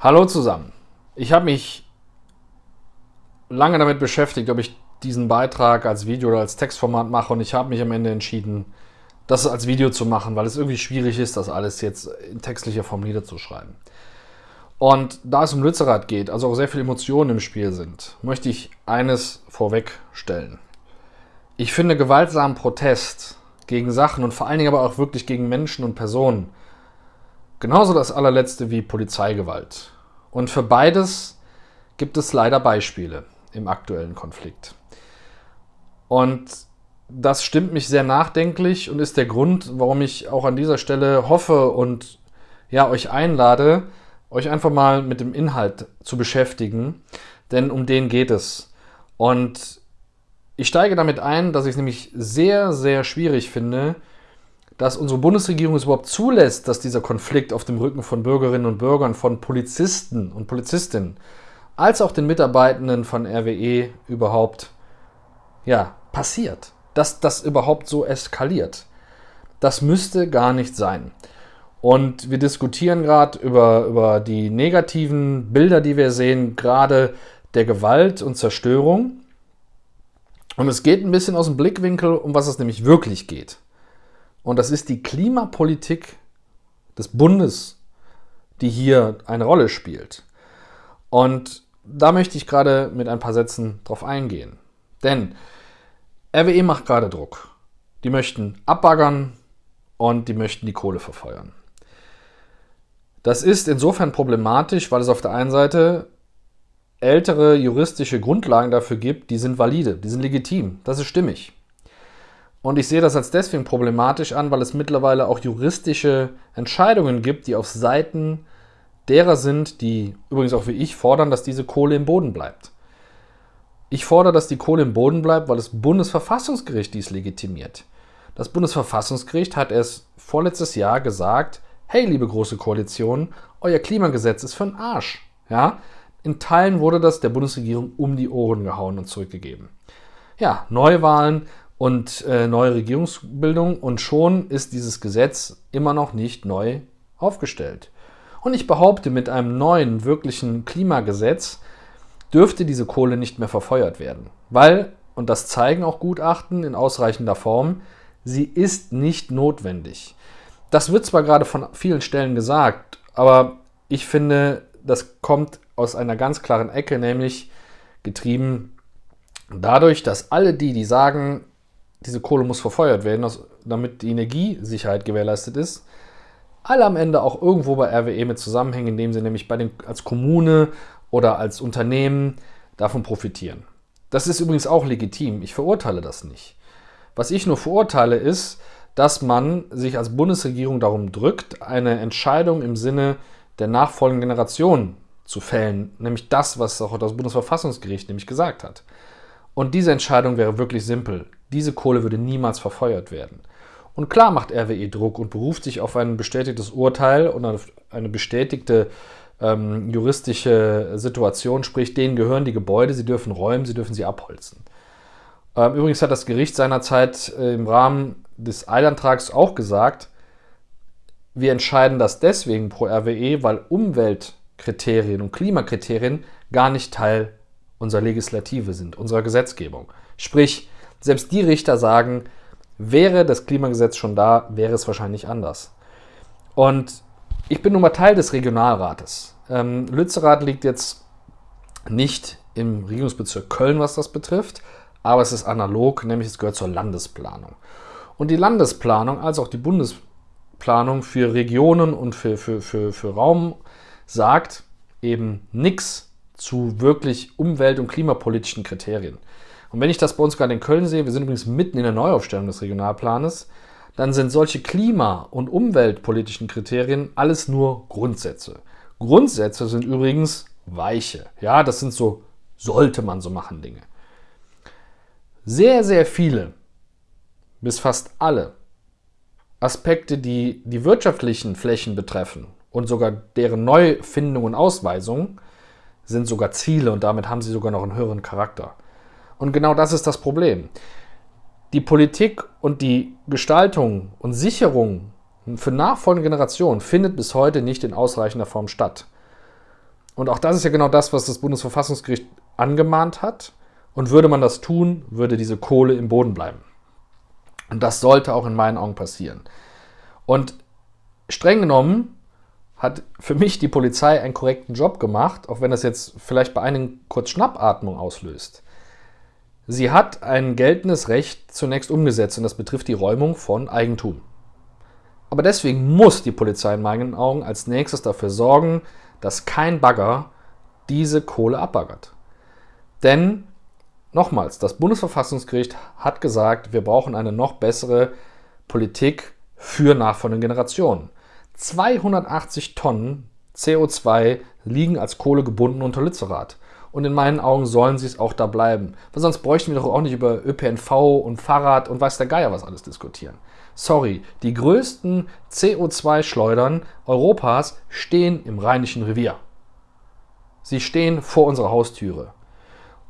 Hallo zusammen. Ich habe mich lange damit beschäftigt, ob ich diesen Beitrag als Video oder als Textformat mache und ich habe mich am Ende entschieden, das als Video zu machen, weil es irgendwie schwierig ist, das alles jetzt in textlicher Form niederzuschreiben. Und da es um Lützerath geht, also auch sehr viele Emotionen im Spiel sind, möchte ich eines vorwegstellen. Ich finde gewaltsamen Protest gegen Sachen und vor allen Dingen aber auch wirklich gegen Menschen und Personen Genauso das allerletzte wie Polizeigewalt. Und für beides gibt es leider Beispiele im aktuellen Konflikt. Und das stimmt mich sehr nachdenklich und ist der Grund, warum ich auch an dieser Stelle hoffe und ja, euch einlade, euch einfach mal mit dem Inhalt zu beschäftigen, denn um den geht es. Und ich steige damit ein, dass ich es nämlich sehr, sehr schwierig finde, dass unsere Bundesregierung es überhaupt zulässt, dass dieser Konflikt auf dem Rücken von Bürgerinnen und Bürgern, von Polizisten und Polizistinnen, als auch den Mitarbeitenden von RWE überhaupt ja, passiert. Dass das überhaupt so eskaliert. Das müsste gar nicht sein. Und wir diskutieren gerade über, über die negativen Bilder, die wir sehen, gerade der Gewalt und Zerstörung. Und es geht ein bisschen aus dem Blickwinkel, um was es nämlich wirklich geht. Und das ist die Klimapolitik des Bundes, die hier eine Rolle spielt. Und da möchte ich gerade mit ein paar Sätzen drauf eingehen. Denn RWE macht gerade Druck. Die möchten abbaggern und die möchten die Kohle verfeuern. Das ist insofern problematisch, weil es auf der einen Seite ältere juristische Grundlagen dafür gibt, die sind valide, die sind legitim, das ist stimmig. Und ich sehe das als deswegen problematisch an, weil es mittlerweile auch juristische Entscheidungen gibt, die auf Seiten derer sind, die übrigens auch wie ich fordern, dass diese Kohle im Boden bleibt. Ich fordere, dass die Kohle im Boden bleibt, weil das Bundesverfassungsgericht dies legitimiert. Das Bundesverfassungsgericht hat erst vorletztes Jahr gesagt, hey, liebe große Koalition, euer Klimagesetz ist für den Arsch. Ja? In Teilen wurde das der Bundesregierung um die Ohren gehauen und zurückgegeben. Ja, Neuwahlen und äh, neue Regierungsbildung und schon ist dieses Gesetz immer noch nicht neu aufgestellt. Und ich behaupte, mit einem neuen, wirklichen Klimagesetz dürfte diese Kohle nicht mehr verfeuert werden. Weil, und das zeigen auch Gutachten in ausreichender Form, sie ist nicht notwendig. Das wird zwar gerade von vielen Stellen gesagt, aber ich finde, das kommt aus einer ganz klaren Ecke, nämlich getrieben dadurch, dass alle die, die sagen, diese Kohle muss verfeuert werden, damit die Energiesicherheit gewährleistet ist. Alle am Ende auch irgendwo bei RWE mit zusammenhängen, indem sie nämlich bei den, als Kommune oder als Unternehmen davon profitieren. Das ist übrigens auch legitim. Ich verurteile das nicht. Was ich nur verurteile ist, dass man sich als Bundesregierung darum drückt, eine Entscheidung im Sinne der nachfolgenden Generation zu fällen, nämlich das, was auch das Bundesverfassungsgericht nämlich gesagt hat. Und diese Entscheidung wäre wirklich simpel. Diese Kohle würde niemals verfeuert werden. Und klar macht RWE Druck und beruft sich auf ein bestätigtes Urteil und auf eine bestätigte ähm, juristische Situation, sprich, denen gehören die Gebäude, sie dürfen räumen, sie dürfen sie abholzen. Ähm, übrigens hat das Gericht seinerzeit äh, im Rahmen des Eilantrags auch gesagt, wir entscheiden das deswegen pro RWE, weil Umweltkriterien und Klimakriterien gar nicht Teil unserer Legislative sind, unserer Gesetzgebung. Sprich, selbst die Richter sagen, wäre das Klimagesetz schon da, wäre es wahrscheinlich anders. Und ich bin nun mal Teil des Regionalrates. Ähm, Lützerath liegt jetzt nicht im Regierungsbezirk Köln, was das betrifft, aber es ist analog, nämlich es gehört zur Landesplanung. Und die Landesplanung als auch die Bundesplanung für Regionen und für, für, für, für Raum sagt eben nichts zu wirklich umwelt- und klimapolitischen Kriterien. Und wenn ich das bei uns gerade in Köln sehe, wir sind übrigens mitten in der Neuaufstellung des Regionalplanes, dann sind solche klima- und umweltpolitischen Kriterien alles nur Grundsätze. Grundsätze sind übrigens weiche. Ja, das sind so, sollte man so machen Dinge. Sehr, sehr viele, bis fast alle Aspekte, die die wirtschaftlichen Flächen betreffen und sogar deren Neufindung und Ausweisung, sind sogar Ziele und damit haben sie sogar noch einen höheren Charakter. Und genau das ist das Problem. Die Politik und die Gestaltung und Sicherung für nachfolgende Generationen findet bis heute nicht in ausreichender Form statt. Und auch das ist ja genau das, was das Bundesverfassungsgericht angemahnt hat. Und würde man das tun, würde diese Kohle im Boden bleiben. Und das sollte auch in meinen Augen passieren. Und streng genommen hat für mich die Polizei einen korrekten Job gemacht, auch wenn das jetzt vielleicht bei einigen kurz Schnappatmung auslöst. Sie hat ein geltendes Recht zunächst umgesetzt und das betrifft die Räumung von Eigentum. Aber deswegen muss die Polizei in meinen Augen als nächstes dafür sorgen, dass kein Bagger diese Kohle abbaggert. Denn, nochmals, das Bundesverfassungsgericht hat gesagt, wir brauchen eine noch bessere Politik für nachfolgende Generationen. 280 Tonnen CO2 liegen als Kohle gebunden unter Lützerath. Und in meinen Augen sollen sie es auch da bleiben. Weil sonst bräuchten wir doch auch nicht über ÖPNV und Fahrrad und weiß der Geier was alles diskutieren. Sorry, die größten CO2-Schleudern Europas stehen im Rheinischen Revier. Sie stehen vor unserer Haustüre.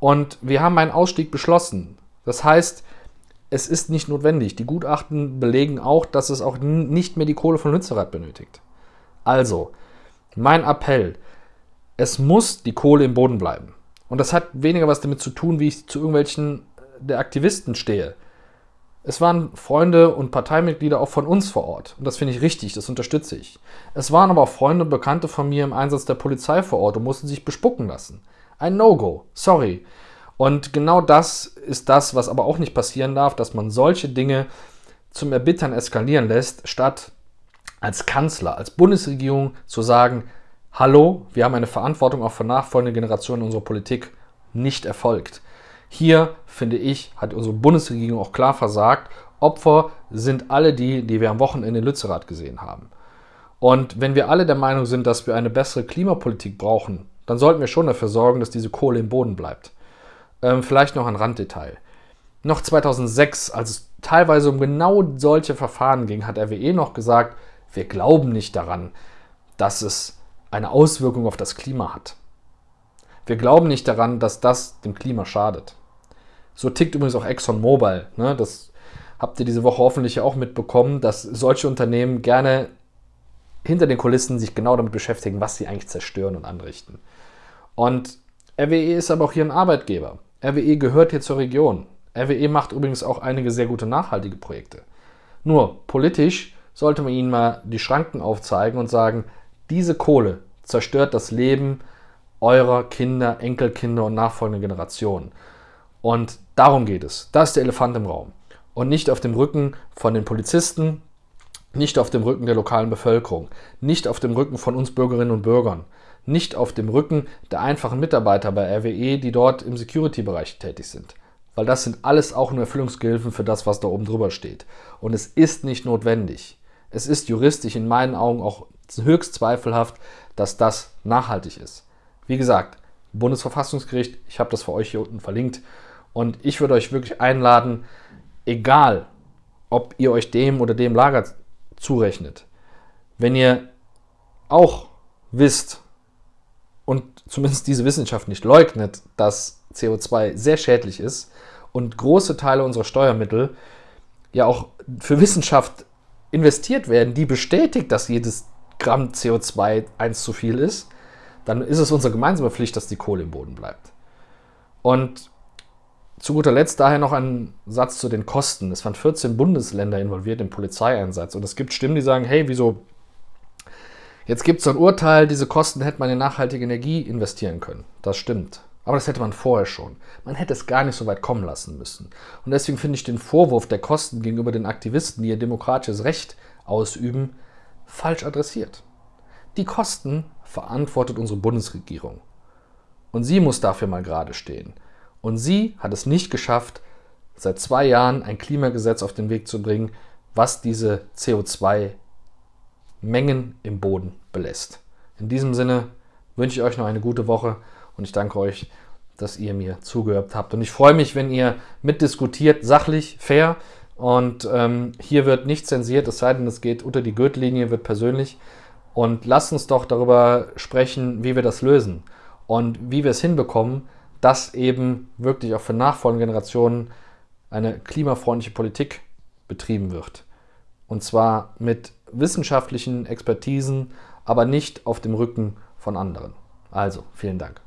Und wir haben einen Ausstieg beschlossen. Das heißt, es ist nicht notwendig. Die Gutachten belegen auch, dass es auch nicht mehr die Kohle von Lützerath benötigt. Also, mein Appell, es muss die Kohle im Boden bleiben. Und das hat weniger was damit zu tun, wie ich zu irgendwelchen der Aktivisten stehe. Es waren Freunde und Parteimitglieder auch von uns vor Ort. Und das finde ich richtig, das unterstütze ich. Es waren aber auch Freunde und Bekannte von mir im Einsatz der Polizei vor Ort und mussten sich bespucken lassen. Ein No-Go. Sorry. Und genau das ist das, was aber auch nicht passieren darf, dass man solche Dinge zum Erbittern eskalieren lässt, statt als Kanzler, als Bundesregierung zu sagen, hallo, wir haben eine Verantwortung auch für nachfolgende Generationen unserer Politik nicht erfolgt. Hier, finde ich, hat unsere Bundesregierung auch klar versagt. Opfer sind alle die, die wir am Wochenende in Lützerath gesehen haben. Und wenn wir alle der Meinung sind, dass wir eine bessere Klimapolitik brauchen, dann sollten wir schon dafür sorgen, dass diese Kohle im Boden bleibt. Ähm, vielleicht noch ein Randdetail. Noch 2006, als es teilweise um genau solche Verfahren ging, hat RWE noch gesagt, wir glauben nicht daran, dass es eine Auswirkung auf das Klima hat. Wir glauben nicht daran, dass das dem Klima schadet. So tickt übrigens auch ExxonMobil. Ne? Das habt ihr diese Woche hoffentlich auch mitbekommen, dass solche Unternehmen gerne hinter den Kulissen sich genau damit beschäftigen, was sie eigentlich zerstören und anrichten. Und RWE ist aber auch hier ein Arbeitgeber. RWE gehört hier zur Region. RWE macht übrigens auch einige sehr gute nachhaltige Projekte. Nur politisch sollte man ihnen mal die Schranken aufzeigen und sagen, diese Kohle zerstört das Leben eurer Kinder, Enkelkinder und nachfolgenden Generationen. Und darum geht es. Das ist der Elefant im Raum. Und nicht auf dem Rücken von den Polizisten, nicht auf dem Rücken der lokalen Bevölkerung, nicht auf dem Rücken von uns Bürgerinnen und Bürgern, nicht auf dem Rücken der einfachen Mitarbeiter bei RWE, die dort im Security-Bereich tätig sind. Weil das sind alles auch nur Erfüllungsgehilfen für das, was da oben drüber steht. Und es ist nicht notwendig. Es ist juristisch in meinen Augen auch höchst zweifelhaft, dass das nachhaltig ist. Wie gesagt, Bundesverfassungsgericht, ich habe das für euch hier unten verlinkt. Und ich würde euch wirklich einladen, egal ob ihr euch dem oder dem Lager zurechnet, wenn ihr auch wisst, und zumindest diese Wissenschaft nicht leugnet, dass CO2 sehr schädlich ist und große Teile unserer Steuermittel ja auch für Wissenschaft investiert werden, die bestätigt, dass jedes Gramm CO2 eins zu viel ist, dann ist es unsere gemeinsame Pflicht, dass die Kohle im Boden bleibt. Und zu guter Letzt daher noch ein Satz zu den Kosten. Es waren 14 Bundesländer involviert im Polizeieinsatz und es gibt Stimmen, die sagen, hey, wieso Jetzt gibt es so ein Urteil, diese Kosten hätte man in nachhaltige Energie investieren können. Das stimmt. Aber das hätte man vorher schon. Man hätte es gar nicht so weit kommen lassen müssen. Und deswegen finde ich den Vorwurf der Kosten gegenüber den Aktivisten, die ihr demokratisches Recht ausüben, falsch adressiert. Die Kosten verantwortet unsere Bundesregierung. Und sie muss dafür mal gerade stehen. Und sie hat es nicht geschafft, seit zwei Jahren ein Klimagesetz auf den Weg zu bringen, was diese CO2 Mengen im Boden belässt. In diesem Sinne wünsche ich euch noch eine gute Woche und ich danke euch, dass ihr mir zugehört habt. Und ich freue mich, wenn ihr mitdiskutiert, sachlich, fair. Und ähm, hier wird nicht zensiert, es sei denn, es geht unter die Gürtellinie, wird persönlich. Und lasst uns doch darüber sprechen, wie wir das lösen und wie wir es hinbekommen, dass eben wirklich auch für nachfolgende Generationen eine klimafreundliche Politik betrieben wird. Und zwar mit wissenschaftlichen Expertisen, aber nicht auf dem Rücken von anderen. Also, vielen Dank.